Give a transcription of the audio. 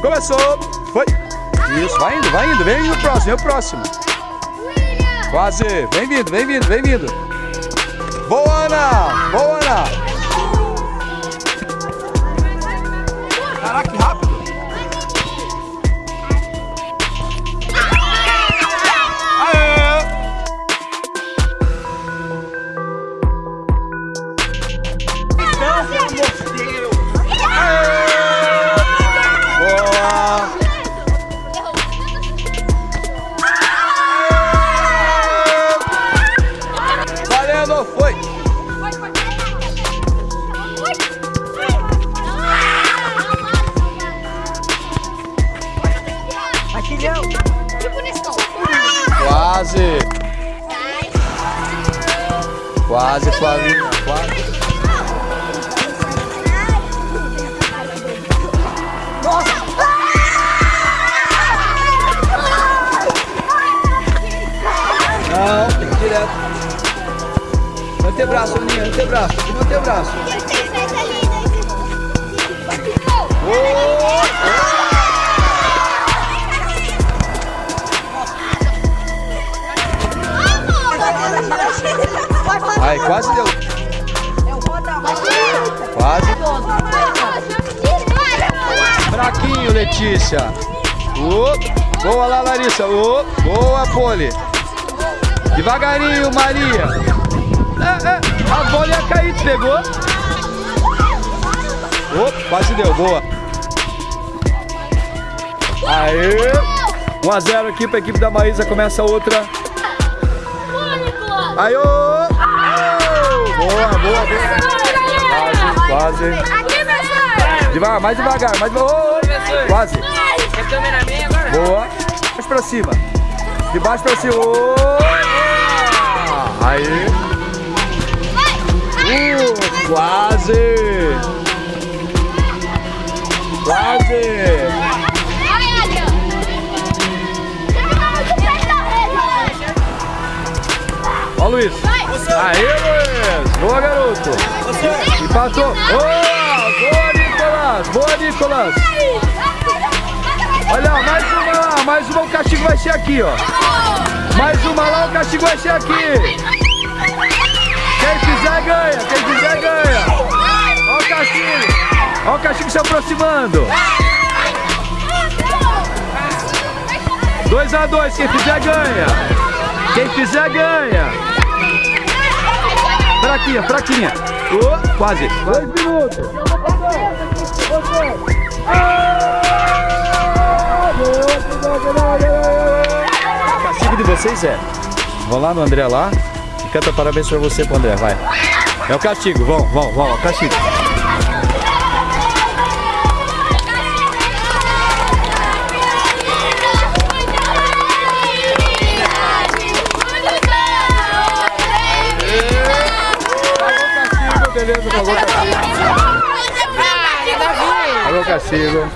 Começou. Foi. Isso, vai indo, vai indo. Vem o próximo, vem o próximo. Quase. Vem vindo, vem vindo, vem vindo. Boa, Ana. Boa, Ana. Aqui não. Quase. Quase, Flavinha. Quase. Não, tem que ir direto. Manter braço, Aninha, manter braço. Tem que manter braço. Aí, quase deu. Quase. Fraquinho, Letícia. Ô, boa lá, Larissa. Ô, boa, Poli. Devagarinho, Maria. É, é, a bola ia cair, pegou? Ô, quase deu, boa. Aê. 1 a 0 aqui pra equipe da Maísa, começa outra. Aí, ô! Boa, boa, boa. Quase, quase. Devagar, mais devagar, mais devagar. Ô, Quase. É câmera minha agora? Boa. Mais pra cima. De baixo pra cima. Ô! Aí. Uh, quase. Quase. Ó, Luiz. Aê, Luiz. Boa, garoto. Empatou. Oh, boa, Nicolas. Boa, Nicolas. Olha, mais uma lá. Mais uma, o castigo vai ser aqui, ó. Mais uma lá, o castigo vai ser aqui. Quem fizer, ganha. Quem fizer, ganha. Ó o castigo. Ó o castigo se aproximando. 2 a 2 quem fizer, ganha. Quem fizer, ganha. Fraquinha, fraquinha. Oh, quase. Dois minutos. O castigo de vocês é. Vão lá no André lá e canta parabéns pra você pro André, vai. É o castigo, vão, vão, vão, é o castigo. Castigo, beleza, pagou o castigo.